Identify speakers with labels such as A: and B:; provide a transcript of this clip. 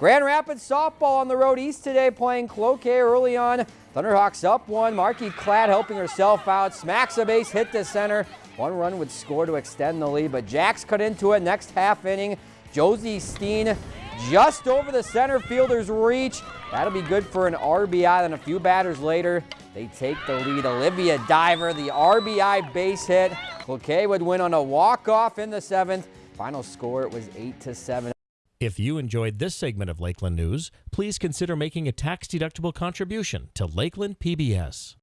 A: Grand Rapids softball on the road east today playing Cloquet early on. Thunderhawks up one. Marky Clad helping herself out. Smacks a base hit to center. One run would score to extend the lead, but Jacks cut into it next half inning. Josie Steen just over the center fielder's reach. That'll be good for an RBI. Then a few batters later, they take the lead. Olivia Diver, the RBI base hit. Cloquet would win on a walk-off in the seventh. Final score, it was 8 to 7.
B: If you enjoyed this segment of Lakeland News, please consider making a tax-deductible contribution to Lakeland PBS.